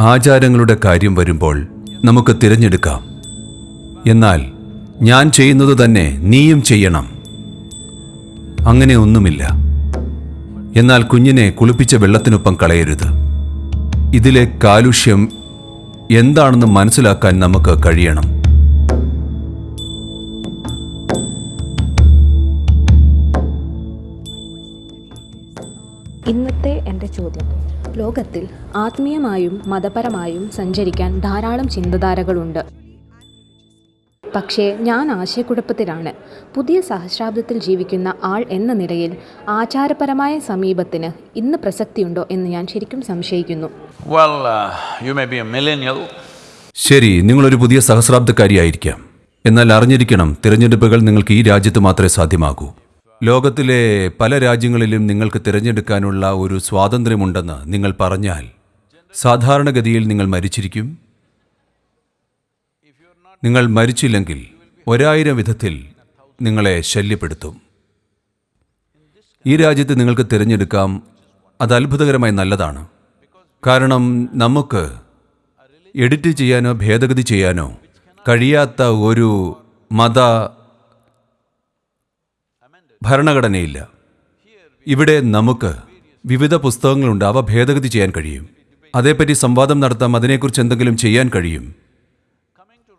ആചാരങ്ങളുടെ കാര്യം വരുമ്പോൾ നമുക്ക് തിരഞ്ഞെടുക്കാം. എന്നാൽ ഞാൻ ചെയ്യുന്നത് തന്നെ നീയും ചെയ്യണം. അങ്ങനെ ഒന്നുമില്ല. എന്നാൽ കുഞ്ഞിനെ കുളിപ്പിച്ച വെള്ളത്തിനൊപ്പം കളയരുത്. ഇതിലെ കാലുഷ്യം എന്താണെന്ന് മനസ്സിലാക്കാൻ നമുക്ക് കഴിയണം. ഇന്നത്തെ എന്റെ ചോദ്യം. ലോകത്തിൽ ആത്മീയമായും മതപരമായും സഞ്ചരിക്കാൻ ധാരാളം ചിന്തധാരകളുണ്ട്. പക്ഷേ ഞാൻ ആശയക്കുഴപ്പത്തിലാണ്. പുതിയ സഹസ്രാബ്ദത്തിൽ ജീവിക്കുന്ന ആൾ എന്ന നിലയിൽ ആചാരപരമായ സമീപത്തിന് ഇന്ന് പ്രസക്തിയുണ്ടോ എന്ന് ഞാൻ ശരിക്കും സംശയിക്കുന്നു. Well, uh, you may be a millennial, ശരി നിങ്ങളൊരു പുതിയ സഹസ്രാബ്ദക്കാരിയായിരിക്കാം. എന്നാൽ അറിഞ്ഞിരിക്കണം തിരഞ്ഞെടുപ്പുകൾ നിങ്ങൾക്ക് ഈ രാജ്യത്ത് മാത്രമേ സാധ്യമാകൂ. ലോകത്തിലെ പല രാജ്യങ്ങളിലും നിങ്ങൾക്ക് തിരഞ്ഞെടുക്കാനുള്ള ഒരു സ്വാതന്ത്ര്യമുണ്ടെന്ന് നിങ്ങൾ പറഞ്ഞാൽ സാധാരണഗതിയിൽ നിങ്ങൾ മരിച്ചിരിക്കും. നിങ്ങൾ മരിച്ചില്ലെങ്കിൽ ഒരായിരം വിധത്തിൽ നിങ്ങളെ ശല്യപ്പെടുത്തും. ഈ രാജ്യത്ത് നിങ്ങൾക്ക് തിരഞ്ഞെടുക്കാം അത് അത്ഭുതകരമായി നല്ലതാണ്. കാരണം നമുക്ക് എഡിറ്റ് ചെയ്യാനോ ഭേദഗതി ചെയ്യാനോ കഴിയാത്ത ഒരു മത ഭരണഘടനയില്ല. ഇവിടെ നമുക്ക് വിവിധ പുസ്തകങ്ങളുണ്ട്. അവ ഭേദഗതി ചെയ്യാൻ കഴിയും. അതേപ്പറ്റി സംവാദം നടത്താം. അതിനെക്കുറിച്ച് എന്തെങ്കിലും ചെയ്യാൻ കഴിയും.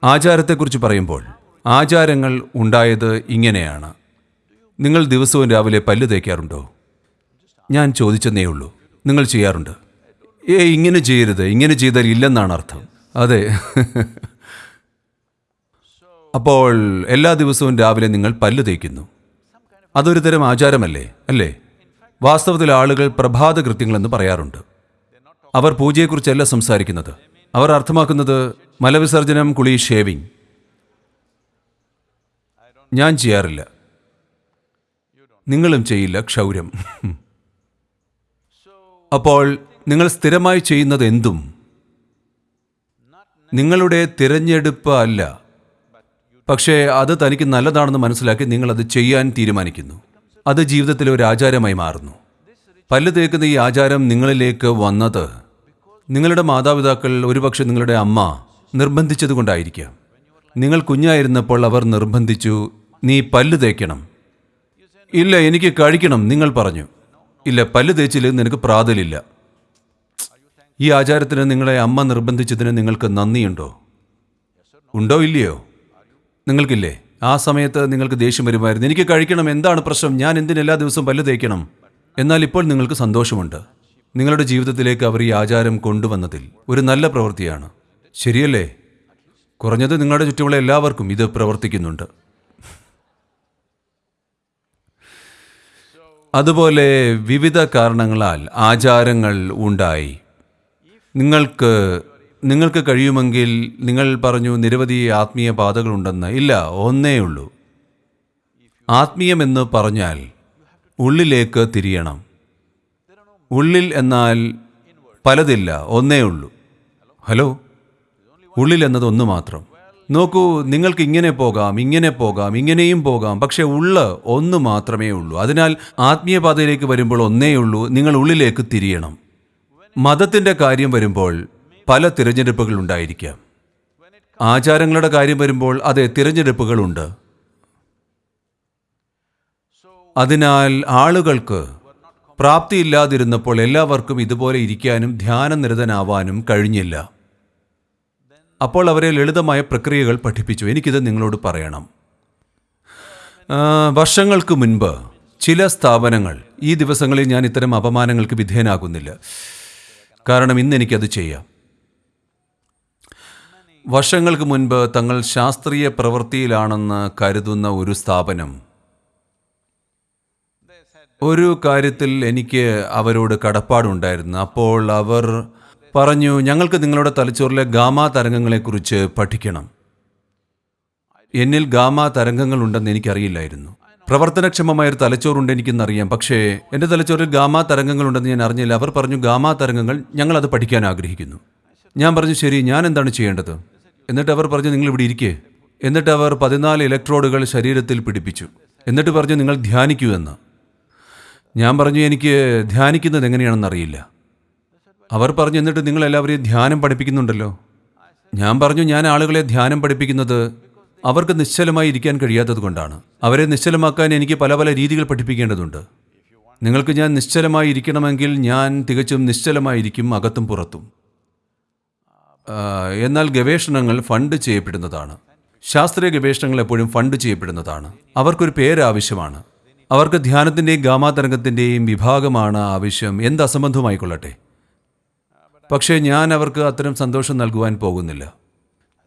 ആചാരത്തെക്കുറിച്ച് പറയുമ്പോൾ ആചാരങ്ങൾ ഉണ്ടായത് ഇങ്ങനെയാണ്. നിങ്ങൾ ദിവസവും രാവിലെ പല്ല് തേക്കാറുണ്ടോ? ഞാൻ ചോദിച്ചെന്നേ ഉള്ളൂ. നിങ്ങൾ ചെയ്യാറുണ്ട്. ഏ ഇങ്ങനെ ചെയ്യരുത്. ഇങ്ങനെ ചെയ്താൽ ഇല്ലെന്നാണ് അർത്ഥം. അതെ. അപ്പോൾ എല്ലാ ദിവസവും രാവിലെ നിങ്ങൾ പല്ല് തേക്കുന്നു. അതൊരു തരം ആചാരമല്ലേ അല്ലേ? വാസ്തവത്തിൽ ആളുകൾ പ്രഭാത കൃത്യങ്ങളെന്ന് പറയാറുണ്ട്. അവർ പൂജയെക്കുറിച്ചല്ല സംസാരിക്കുന്നത്. അവർ അർത്ഥമാക്കുന്നത് മലവിസർജനം കുളി ഷേവിംഗ്. ഞാൻ ചെയ്യാറില്ല. നിങ്ങളും ചെയ്യില്ല ക്ഷൗരം. അപ്പോൾ നിങ്ങൾ സ്ഥിരമായി ചെയ്യുന്നത് എന്തും? നിങ്ങളുടെ തിരഞ്ഞെടുപ്പ് അല്ല. പക്ഷേ അത് തനിക്ക് നല്ലതാണെന്ന് മനസ്സിലാക്കി നിങ്ങൾ അത് ചെയ്യാൻ തീരുമാനിക്കുന്നു. അത് ജീവിതത്തിലെ ഒരു ആചാരമായി മാറുന്നു. പല്ല് തേക്കുന്ന ഈ ആചാരം നിങ്ങളിലേക്ക് വന്നത് നിങ്ങളുടെ മാതാപിതാക്കൾ ഒരുപക്ഷെ നിങ്ങളുടെ അമ്മ നിർബന്ധിച്ചതുകൊണ്ടായിരിക്കാം. നിങ്ങൾ കുഞ്ഞായിരുന്നപ്പോൾ അവർ നിർബന്ധിച്ചു നീ പല്ല് തേക്കണം. ഇല്ല എനിക്ക് കഴിക്കണം നിങ്ങൾ പറഞ്ഞു. ഇല്ല പല്ല് തേച്ചിൽ നിനക്ക് പ്രാതലില്ല. ഈ ആചാരത്തിന് നിങ്ങളെ അമ്മ നിർബന്ധിച്ചതിന് നിങ്ങൾക്ക് നന്ദിയുണ്ടോ? ഉണ്ടോ ഇല്ലയോ? നിങ്ങൾക്കില്ലേ? ആ സമയത്ത് നിങ്ങൾക്ക് ദേഷ്യം വരുമായിരുന്നു. എനിക്ക് കഴിക്കണം എന്താണ് പ്രശ്നം? ഞാൻ എന്തിന് എല്ലാ ദിവസവും പല്ല് തേക്കണം? എന്നാൽ ഇപ്പോൾ നിങ്ങൾക്ക് സന്തോഷമുണ്ട്. നിങ്ങളുടെ ജീവിതത്തിലേക്ക് അവർ ഈ ആചാരം കൊണ്ടുവന്നതിൽ ഒരു നല്ല പ്രവൃത്തിയാണ്. ശരിയല്ലേ? കുറഞ്ഞത് നിങ്ങളുടെ ചുറ്റുമുള്ള എല്ലാവർക്കും ഇത് പ്രവർത്തിക്കുന്നുണ്ട്. അതുപോലെ വിവിധ കാരണങ്ങളാൽ ആചാരങ്ങൾ ഉണ്ടായി. നിങ്ങൾക്ക് നിങ്ങൾക്ക് കഴിയുമെങ്കിൽ നിങ്ങൾ പറഞ്ഞു നിരവധി ആത്മീയ പാതകളുണ്ടെന്ന്. ഇല്ല ഒന്നേ ഉള്ളൂ. ആത്മീയമെന്ന് പറഞ്ഞാൽ ഉള്ളിലേക്ക് തിരിയണം. ഉള്ളിൽ എന്നാൽ പലതില്ല ഒന്നേ ഉള്ളൂ. ഹലോ? ഉള്ളിൽ എന്നത് ഒന്ന് മാത്രം. നോക്കൂ നിങ്ങൾക്ക് ഇങ്ങനെ പോകാം ഇങ്ങനെ പോകാം ഇങ്ങനെയും പോകാം പക്ഷെ ഉള്ള ഒന്ന് മാത്രമേ ഉള്ളൂ. അതിനാൽ ആത്മീയപാതയിലേക്ക് വരുമ്പോൾ ഒന്നേ ഉള്ളൂ നിങ്ങൾ ഉള്ളിലേക്ക് തിരിയണം. മതത്തിന്റെ കാര്യം വരുമ്പോൾ പല തിരഞ്ഞെടുപ്പുകൾ ഉണ്ടായിരിക്കാം. ആചാരങ്ങളുടെ കാര്യം വരുമ്പോൾ അതെ തിരഞ്ഞെടുപ്പുകളുണ്ട്. അതിനാൽ ആളുകൾക്ക് പ്രാപ്തിയില്ലാതിരുന്നപ്പോൾ എല്ലാവർക്കും ഇതുപോലെ ഇരിക്കാനും ധ്യാനനിരതനാവാനും കഴിഞ്ഞില്ല. അപ്പോൾ അവരെ ലളിതമായ പ്രക്രിയകൾ പഠിപ്പിച്ചു. എനിക്കിത് നിങ്ങളോട് പറയണം. വർഷങ്ങൾക്ക് മുൻപ് ചില സ്ഥാപനങ്ങൾ ഈ ദിവസങ്ങളിൽ ഞാൻ ഇത്തരം അപമാനങ്ങൾക്ക് വിധേയനാകുന്നില്ല. കാരണം ഇന്ന് എനിക്കത് ചെയ്യാം. വർഷങ്ങൾക്ക് മുൻപ് തങ്ങൾ ശാസ്ത്രീയ പ്രവൃത്തിയിലാണെന്ന് കരുതുന്ന ഒരു സ്ഥാപനം. ഒരു കാര്യത്തിൽ എനിക്ക് അവരോട് കടപ്പാടുണ്ടായിരുന്നു. അപ്പോൾ അവർ പറഞ്ഞു ഞങ്ങൾക്ക് നിങ്ങളുടെ തലച്ചോറിലെ ഗാമ തരംഗങ്ങളെക്കുറിച്ച് പഠിക്കണം. എന്നിൽ ഗാമ തരംഗങ്ങൾ ഉണ്ടെന്ന് എനിക്കറിയില്ലായിരുന്നു. പ്രവർത്തനക്ഷമമായ ഒരു തലച്ചോറുണ്ട് എനിക്കെന്നറിയാം. പക്ഷേ എന്റെ തലച്ചോറിൽ ഗാമ തരംഗങ്ങളുണ്ടെന്ന് ഞാൻ അറിഞ്ഞില്ല. അവർ പറഞ്ഞു ഗാമ തരംഗങ്ങൾ ഞങ്ങൾ അത് പഠിക്കാൻ ആഗ്രഹിക്കുന്നു. ഞാൻ പറഞ്ഞു ശരി ഞാൻ എന്താണ് ചെയ്യേണ്ടത്? എന്നിട്ട് അവർ പറഞ്ഞു നിങ്ങൾ ഇവിടെ ഇരിക്കേ. എന്നിട്ട് അവർ പതിനാല് ഇലക്ട്രോഡുകൾ ശരീരത്തിൽ പിടിപ്പിച്ചു. എന്നിട്ട് പറഞ്ഞു നിങ്ങൾ ധ്യാനിക്കൂ എന്ന്. ഞാൻ പറഞ്ഞു എനിക്ക് ധ്യാനിക്കുന്നത് എങ്ങനെയാണെന്ന് അറിയില്ല. അവർ പറഞ്ഞു എന്നിട്ട് നിങ്ങൾ എല്ലാവരെയും ധ്യാനം പഠിപ്പിക്കുന്നുണ്ടല്ലോ. ഞാൻ പറഞ്ഞു ഞാൻ ആളുകളെ ധ്യാനം പഠിപ്പിക്കുന്നത് അവർക്ക് നിശ്ചലമായി ഇരിക്കാൻ കഴിയാത്തത് കൊണ്ടാണ്. അവരെ നിശ്ചലമാക്കാൻ എനിക്ക് പല പല രീതികൾ പഠിപ്പിക്കേണ്ടതുണ്ട്. നിങ്ങൾക്ക് ഞാൻ നിശ്ചലമായി ഇരിക്കണമെങ്കിൽ ഞാൻ തികച്ചും നിശ്ചലമായിരിക്കും അകത്തും പുറത്തും. എന്നാൽ ഗവേഷണങ്ങൾ ഫണ്ട് ചെയ്യപ്പെടുന്നതാണ്. ശാസ്ത്രീയ ഗവേഷണങ്ങൾ എപ്പോഴും ഫണ്ട് ചെയ്യപ്പെടുന്നതാണ്. അവർക്കൊരു പേര് ആവശ്യമാണ്. അവർക്ക് ധ്യാനത്തിന്റെയും ഗാമാതരംഗത്തിന്റെയും വിഭാഗമാണ് ആവശ്യം. എന്ത് അസംബന്ധമായിക്കൊള്ളട്ടെ പക്ഷേ ഞാൻ അവർക്ക് അത്തരം സന്തോഷം നൽകുവാൻ പോകുന്നില്ല.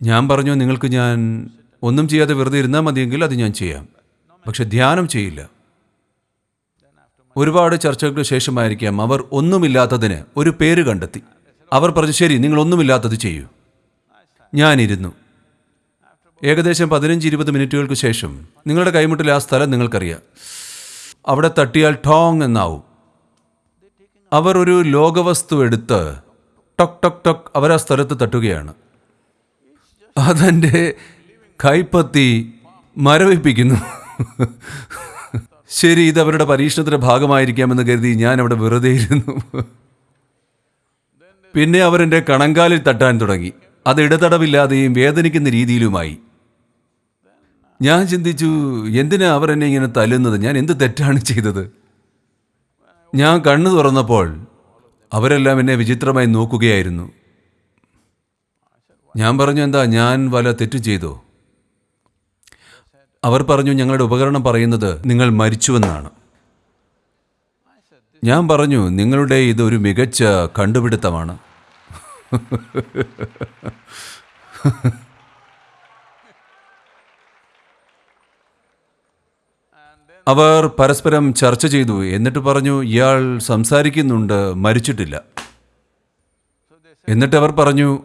ഞാൻ പറഞ്ഞു നിങ്ങൾക്ക് ഞാൻ ഒന്നും ചെയ്യാതെ വെറുതെ ഇരുന്നാൽ മതിയെങ്കിൽ അത് ഞാൻ ചെയ്യാം. പക്ഷെ ധ്യാനം ചെയ്യില്ല. ഒരുപാട് ചർച്ചകൾക്ക് ശേഷമായിരിക്കാം അവർ ഒന്നുമില്ലാത്തതിന് ഒരു പേര് കണ്ടെത്തി. അവർ പറഞ്ഞു ശരി നിങ്ങളൊന്നുമില്ലാത്തത് ചെയ്യൂ. ഞാനിരുന്നു. ഏകദേശം പതിനഞ്ച് ഇരുപത് മിനിറ്റുകൾക്ക് ശേഷം നിങ്ങളുടെ കൈമുട്ടിൽ ആ സ്ഥലം നിങ്ങൾക്കറിയാം. അവിടെ തട്ടിയാൽ ടോങ് എന്നാവും. അവർ ഒരു ലോകവസ്തു എടുത്ത് ടൊക് ടൊക് ടൊക് അവർ ആ സ്ഥലത്ത് തട്ടുകയാണ്. അതെന്റെ കൈപ്പത്തി മരവിപ്പിക്കുന്നു. ശരി ഇത് അവരുടെ പരീക്ഷണത്തിന്റെ ഭാഗമായിരിക്കാമെന്ന് കരുതി ഞാൻ അവിടെ വെറുതെ ഇരുന്നു പിന്നെ അവരെന്റെ കണങ്കാലിൽ തട്ടാൻ തുടങ്ങി. അത് ഇടതടവില്ലാതെയും വേദനിക്കുന്ന രീതിയിലുമായി. ഞാൻ ചിന്തിച്ചു എന്തിനാ അവർ എന്നെ ഇങ്ങനെ തല്ലുന്നത്? ഞാൻ എന്ത് തെറ്റാണ് ചെയ്തത്? ഞാൻ കണ്ണു തുറന്നപ്പോൾ അവരെല്ലാം എന്നെ വിചിത്രമായി നോക്കുകയായിരുന്നു. ഞാൻ പറഞ്ഞു എന്താ ഞാൻ വല തെറ്റ് ചെയ്തോ? അവർ പറഞ്ഞു ഞങ്ങളുടെ ഉപകരണം പറയുന്നത് നിങ്ങൾ മരിച്ചുവെന്നാണ്. ഞാൻ പറഞ്ഞു നിങ്ങളുടെ ഇതൊരു മികച്ച കണ്ടുപിടുത്തമാണ്. അവർ പരസ്പരം ചർച്ച ചെയ്തു. എന്നിട്ട് പറഞ്ഞു ഇയാൾ സംസാരിക്കുന്നുണ്ട് മരിച്ചിട്ടില്ല. എന്നിട്ട് അവർ പറഞ്ഞു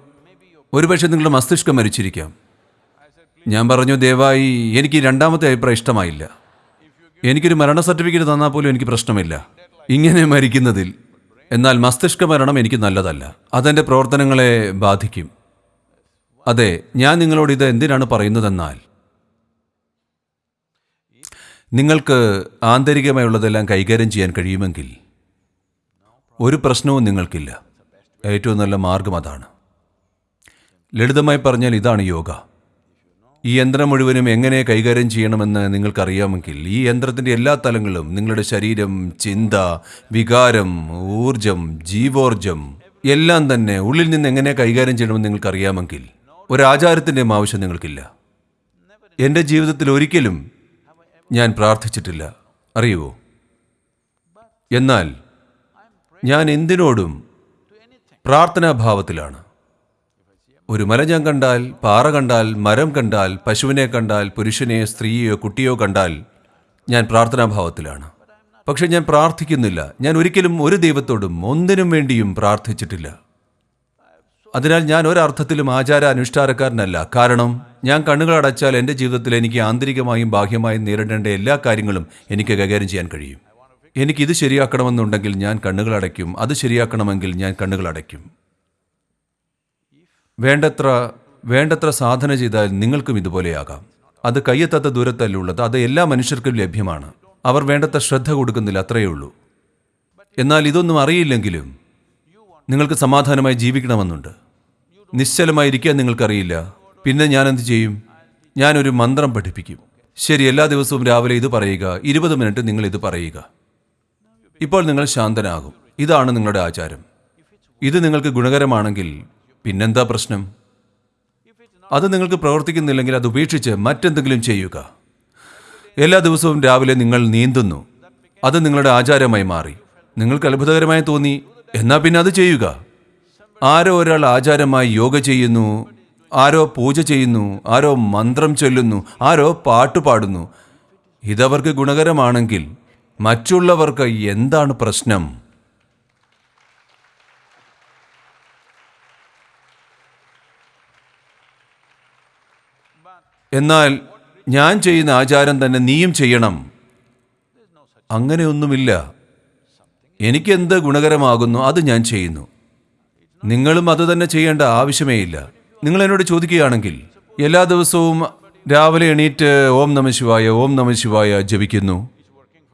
ഒരുപക്ഷെ നിങ്ങളുടെ മസ്തിഷ്കം മരിച്ചിരിക്കാം. ഞാൻ പറഞ്ഞു ദയവായി എനിക്ക് രണ്ടാമത്തെ അഭിപ്രായം ഇഷ്ടമായില്ല. എനിക്കൊരു മരണ സർട്ടിഫിക്കറ്റ് തന്നാൽ പോലും എനിക്ക് പ്രശ്നമില്ല. ഇങ്ങനെ മരിക്കുന്നതിൽ എന്നാൽ മസ്തിഷ്ക മരണം എനിക്ക് നല്ലതല്ല. അതെന്റെ പ്രവർത്തനങ്ങളെ ബാധിക്കും. അതെ ഞാൻ നിങ്ങളോട് ഇത് എന്തിനാണ് പറയുന്നതെന്നാൽ നിങ്ങൾക്ക് ആന്തരികമായുള്ളതെല്ലാം കൈകാര്യം ചെയ്യാൻ കഴിയുമെങ്കിൽ ഒരു പ്രശ്നവും നിങ്ങൾക്കില്ല. ഏറ്റവും നല്ല മാർഗം അതാണ്. ലളിതമായി പറഞ്ഞാൽ ഇതാണ് യോഗ. ഈ യന്ത്രം മുഴുവനും എങ്ങനെ കൈകാര്യം ചെയ്യണമെന്ന് നിങ്ങൾക്കറിയാമെങ്കിൽ ഈ യന്ത്രത്തിന്റെ എല്ലാ തലങ്ങളും നിങ്ങളുടെ ശരീരം ചിന്ത വികാരം ഊർജം ജീവോർജം എല്ലാം തന്നെ ഉള്ളിൽ നിന്ന് എങ്ങനെ കൈകാര്യം ചെയ്യണമെന്ന് നിങ്ങൾക്കറിയാമെങ്കിൽ ഒരാചാരത്തിന്റെയും ആവശ്യം നിങ്ങൾക്കില്ല. എന്റെ ജീവിതത്തിൽ ഒരിക്കലും ഞാൻ പ്രാർത്ഥിച്ചിട്ടില്ല. അറിയുവോ? എന്നാൽ ഞാൻ എന്തിനോടും പ്രാർത്ഥനാഭാവത്തിലാണ്. ഒരു മല ഞാൻ കണ്ടാൽ പാറ കണ്ടാൽ മരം കണ്ടാൽ പശുവിനെ കണ്ടാൽ പുരുഷനെ സ്ത്രീയോ കുട്ടിയോ കണ്ടാൽ ഞാൻ പ്രാർത്ഥനാഭാവത്തിലാണ്. പക്ഷെ ഞാൻ പ്രാർത്ഥിക്കുന്നില്ല. ഞാൻ ഒരിക്കലും ഒരു ദൈവത്തോടും ഒന്നിനും വേണ്ടിയും പ്രാർത്ഥിച്ചിട്ടില്ല. അതിനാൽ ഞാൻ ഒരർത്ഥത്തിലും ആചാര അനുഷ്ഠാനക്കാരനല്ല കാരണം ഞാൻ കണ്ണുകൾ അടച്ചാൽ എന്റെ ജീവിതത്തിൽ എനിക്ക് ആന്തരികമായും ബാഹ്യമായും നേരിടേണ്ട എല്ലാ കാര്യങ്ങളും എനിക്ക് കൈകാര്യം ചെയ്യാൻ കഴിയും. എനിക്കിത് ശരിയാക്കണമെന്നുണ്ടെങ്കിൽ ഞാൻ കണ്ണുകൾ അടയ്ക്കും. അത് ശരിയാക്കണമെങ്കിൽ ഞാൻ കണ്ണുകൾ അടയ്ക്കും. വേണ്ടത്ര വേണ്ടത്ര സാധന ചെയ്താൽ നിങ്ങൾക്കും ഇതുപോലെയാകാം. അത് കയ്യെത്താത്ത ദൂരത്തല്ലുള്ളത് അത് എല്ലാ മനുഷ്യർക്കും ലഭ്യമാണ്. അവർ വേണ്ടത്ര ശ്രദ്ധ കൊടുക്കുന്നില്ല അത്രയേ ഉള്ളൂ. എന്നാൽ ഇതൊന്നും അറിയില്ലെങ്കിലും നിങ്ങൾക്ക് സമാധാനമായി ജീവിക്കണമെന്നുണ്ട്. നിശ്ചലമായിരിക്കാൻ നിങ്ങൾക്കറിയില്ല. പിന്നെ ഞാൻ എന്ത് ചെയ്യും? ഞാനൊരു മന്ത്രം പഠിപ്പിക്കും. ശരി എല്ലാ ദിവസവും രാവിലെ ഇത് പറയുക ഇരുപത് മിനിറ്റ് നിങ്ങൾ ഇത് പറയുക. ഇപ്പോൾ നിങ്ങൾ ശാന്തനാകും. ഇതാണ് നിങ്ങളുടെ ആചാരം. ഇത് നിങ്ങൾക്ക് ഗുണകരമാണെങ്കിൽ പിന്നെന്താ പ്രശ്നം? അത് നിങ്ങൾക്ക് പ്രവർത്തിക്കുന്നില്ലെങ്കിൽ അത് ഉപേക്ഷിച്ച് മറ്റെന്തെങ്കിലും ചെയ്യുക. എല്ലാ ദിവസവും രാവിലെ നിങ്ങൾ നീന്തുന്നു. അത് നിങ്ങളുടെ ആചാരമായി മാറി. നിങ്ങൾക്ക് അത്ഭുതകരമായി തോന്നി. എന്നാൽ പിന്നെ അത് ചെയ്യുക. ആരോ ഒരാൾ ആചാരമായി യോഗ ചെയ്യുന്നു. ആരോ പൂജ ചെയ്യുന്നു. ആരോ മന്ത്രം ചൊല്ലുന്നു. ആരോ പാട്ട് പാടുന്നു. ഇതവർക്ക് ഗുണകരമാണെങ്കിൽ മറ്റുള്ളവർക്ക് എന്താണ് പ്രശ്നം? എന്നാൽ ഞാൻ ചെയ്യുന്ന ആചാരം തന്നെ നീയും ചെയ്യണം. അങ്ങനെയൊന്നുമില്ല. എനിക്കെന്ത് ഗുണകരമാകുന്നു അത് ഞാൻ ചെയ്യുന്നു. നിങ്ങളും അത് തന്നെ ചെയ്യേണ്ട ആവശ്യമേ ഇല്ല നിങ്ങൾ എന്നോട് ചോദിക്കുകയാണെങ്കിൽ എല്ലാ ദിവസവും രാവിലെ എണീറ്റ് ഓം നമ ശിവായ ഓം നമ ശിവായ ജപിക്കുന്നു.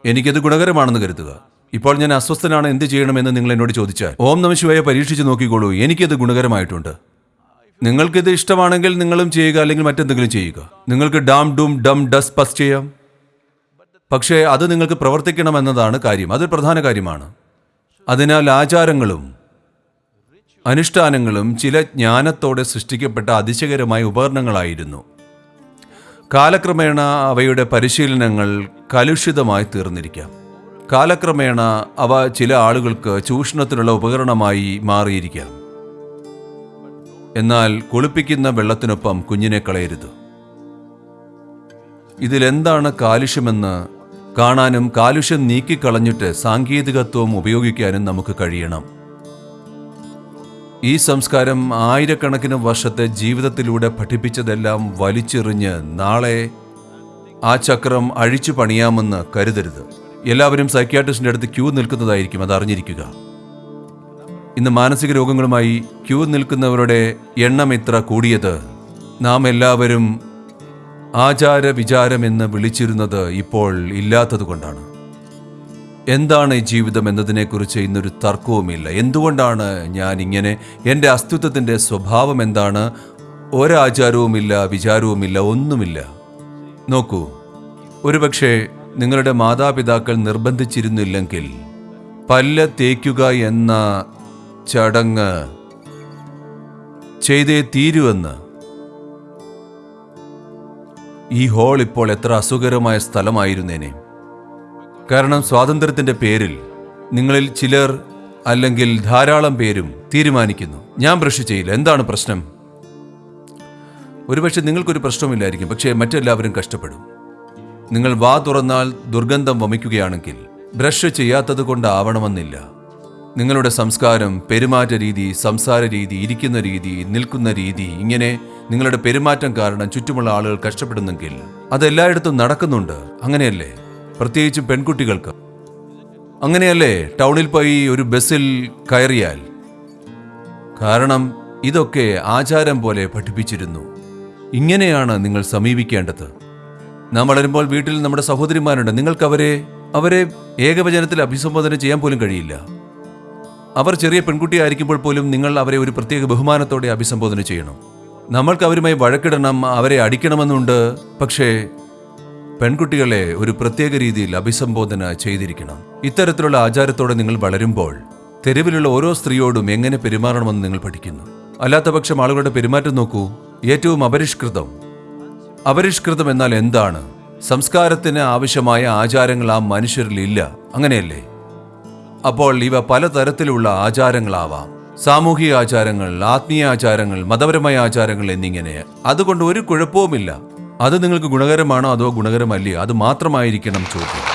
എനിക്കത് ഗുണകരമാണെന്ന് കരുതുക. ഇപ്പോൾ ഞാൻ അസ്വസ്ഥനാണ് എന്ത് ചെയ്യണമെന്ന് നിങ്ങൾ എന്നോട് ചോദിച്ചാൽ ഓം നമ ശിവായ പരീക്ഷിച്ച് നോക്കിക്കോളൂ. എനിക്കത് ഗുണകരമായിട്ടുണ്ട്. നിങ്ങൾക്കിത് ഇഷ്ടമാണെങ്കിൽ നിങ്ങളും ചെയ്യുക അല്ലെങ്കിൽ മറ്റെന്തെങ്കിലും ചെയ്യുക. നിങ്ങൾക്ക് ഡാം ഡും ഡം ഡസ് പസ് ചെയ്യാം. പക്ഷേ അത് നിങ്ങൾക്ക് പ്രവർത്തിക്കണമെന്നതാണ് കാര്യം. അതൊരു പ്രധാന കാര്യമാണ്. അതിനാൽ ആചാരങ്ങളും അനുഷ്ഠാനങ്ങളും ചില ജ്ഞാനത്തോടെ സൃഷ്ടിക്കപ്പെട്ട അതിശയകരമായ ഉപകരണങ്ങളായിരുന്നു. കാലക്രമേണ അവയുടെ പരിശീലനങ്ങൾ കലുഷിതമായി തീർന്നിരിക്കാം. കാലക്രമേണ അവ ചില ആളുകൾക്ക് ചൂഷണത്തിനുള്ള ഉപകരണമായി മാറിയിരിക്കാം. എന്നാൽ കുളിപ്പിക്കുന്ന വെള്ളത്തിനൊപ്പം കുഞ്ഞിനെ കളയരുത്. ഇതിലെന്താണ് കാലുഷ്യമെന്ന് കാണാനും കാലുഷ്യം നീക്കിക്കളഞ്ഞിട്ട് സാങ്കേതികത്വം ഉപയോഗിക്കാനും നമുക്ക് കഴിയണം. ഈ സംസ്കാരം ആയിരക്കണക്കിന് വർഷത്തെ ജീവിതത്തിലൂടെ പഠിപ്പിച്ചതെല്ലാം വലിച്ചെറിഞ്ഞ് നാളെ ആ ചക്രം അഴിച്ചു പണിയാമെന്ന് കരുതരുത്. എല്ലാവരും സൈക്യാട്രിസ്റ്റിന്റെ അടുത്ത് ക്യൂ നിൽക്കുന്നതായിരിക്കും അത് അറിഞ്ഞിരിക്കുക ഇന്ന് മാനസിക രോഗങ്ങളുമായി ക്യൂ നിൽക്കുന്നവരുടെ എണ്ണം ഇത്ര കൂടിയത്. നാം എല്ലാവരും ആചാര വിചാരം എന്ന് വിളിച്ചിരുന്നത് ഇപ്പോൾ ഇല്ലാത്തതുകൊണ്ടാണ് എന്താണ് ഈ ജീവിതം എന്നതിനെക്കുറിച്ച് ഇന്നൊരു തർക്കവുമില്ല. എന്തുകൊണ്ടാണ് ഞാൻ ഇങ്ങനെ? എന്റെ അസ്തിത്വത്തിന്റെ സ്വഭാവം എന്താണ്? ഒരാചാരവുമില്ല വിചാരവുമില്ല ഒന്നുമില്ല. നോക്കൂ ഒരുപക്ഷെ നിങ്ങളുടെ മാതാപിതാക്കൾ നിർബന്ധിച്ചിരുന്നില്ലെങ്കിൽ പല്ല് തേക്കുക എന്ന ചടങ്ങ് ചെയ്തേ തീരുവെന്ന്. ഈ ഹോൾ ഇപ്പോൾ എത്ര അസുഖകരമായ സ്ഥലമായിരുന്നേനെ. കാരണം സ്വാതന്ത്ര്യത്തിന്റെ പേരിൽ നിങ്ങളിൽ ചിലർ അല്ലെങ്കിൽ ധാരാളം പേരും തീരുമാനിക്കുന്നു. ഞാൻ ബ്രഷ് ചെയ്യില്ല. എന്താണ് പ്രശ്നം? ഒരുപക്ഷെ നിങ്ങൾക്കൊരു പ്രശ്നമില്ലായിരിക്കും പക്ഷേ മറ്റെല്ലാവരും കഷ്ടപ്പെടും. നിങ്ങൾ വാ തുറന്നാൽ ദുർഗന്ധം വമിക്കുകയാണെങ്കിൽ ബ്രഷ് ചെയ്യാത്തത് കൊണ്ടാവണമെന്നില്ല. നിങ്ങളുടെ സംസ്കാരം പെരുമാറ്റ രീതി സംസാര രീതി ഇരിക്കുന്ന രീതി നിൽക്കുന്ന രീതി ഇങ്ങനെ നിങ്ങളുടെ പെരുമാറ്റം കാരണം ചുറ്റുമുള്ള ആളുകൾ കഷ്ടപ്പെടുന്നെങ്കിൽ അതെല്ലായിടത്തും നടക്കുന്നുണ്ട്. അങ്ങനെയല്ലേ? പ്രത്യേകിച്ചും പെൺകുട്ടികൾക്ക്. അങ്ങനെയല്ലേ? ടൗണിൽ പോയി ഒരു ബസ്സിൽ കയറിയാൽ. കാരണം ഇതൊക്കെ ആചാരം പോലെ പഠിപ്പിച്ചിരുന്നു. ഇങ്ങനെയാണ് നിങ്ങൾ സമീപിക്കേണ്ടത്. നാം വളരുമ്പോൾ വീട്ടിൽ നമ്മുടെ സഹോദരിമാരുണ്ട്. നിങ്ങൾക്ക് അവരെ അവരെ ഏകവചനത്തിൽ അഭിസംബോധന ചെയ്യാൻ പോലും കഴിയില്ല. അവർ ചെറിയ പെൺകുട്ടിയായിരിക്കുമ്പോൾ പോലും നിങ്ങൾ അവരെ ഒരു പ്രത്യേക ബഹുമാനത്തോടെ അഭിസംബോധന ചെയ്യണം. നമ്മൾക്ക് അവരുമായി വഴക്കിടണം അവരെ അടിക്കണമെന്നുണ്ട്. പക്ഷേ പെൺകുട്ടികളെ ഒരു പ്രത്യേക രീതിയിൽ അഭിസംബോധന ചെയ്തിരിക്കണം. ഇത്തരത്തിലുള്ള ആചാരത്തോടെ നിങ്ങൾ വളരുമ്പോൾ തെരുവിലുള്ള ഓരോ സ്ത്രീയോടും എങ്ങനെ പെരുമാറണമെന്ന് നിങ്ങൾ പഠിക്കുന്നു. അല്ലാത്തപക്ഷം ആളുകളുടെ പെരുമാറ്റം നോക്കൂ. ഏറ്റവും അപരിഷ്കൃതം. അപരിഷ്കൃതം എന്നാൽ എന്താണ്? സംസ്കാരത്തിന് ആവശ്യമായ ആചാരങ്ങൾ ആ മനുഷ്യരിൽ ഇല്ല. അങ്ങനെയല്ലേ? അപ്പോൾ ഇവ പലതരത്തിലുള്ള ആചാരങ്ങളാവാം. സാമൂഹിക ആചാരങ്ങൾ ആത്മീയ ആചാരങ്ങൾ മതപരമായ ആചാരങ്ങൾ എന്നിങ്ങനെ. അതുകൊണ്ട് ഒരു കുഴപ്പവുമില്ല. അത് നിങ്ങൾക്ക് ഗുണകരമാണോ അതോ ഗുണകരമല്ലേ? അത് മാത്രമായിരിക്കണം ചോദ്യം.